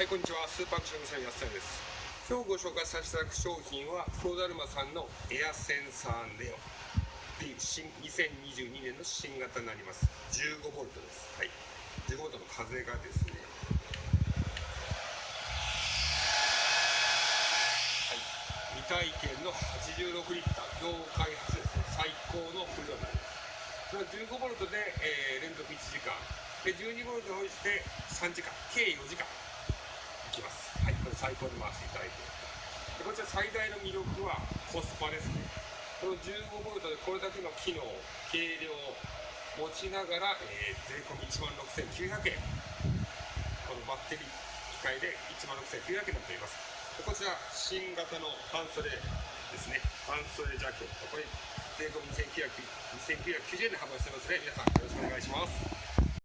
はい、こんにちは。スーパーアクションさん安田です。今日ご紹介させていただく商品は、プロダルマさんのエアセンサーネオっていう新2022年の新型になります。15ボルトです。はい。15ボルトの風がですね、はい。未体験の86リッター、業界初ですね、最高の風量になります。それは15ボルトで、えー連続1時間。で、12ボルトに応じて3時間、計4時間。最高で回していただいて。でこちら最大の魅力はコスパですね。この15ボルトでこれだけの機能、軽量持ちながら、えー税込1万6900円。このバッテリー機械で1万6900円になっております。でこちら新型の半袖ですね。半袖ジャケット。これ税込2990円で販売してますので、皆さんよろしくお願いします。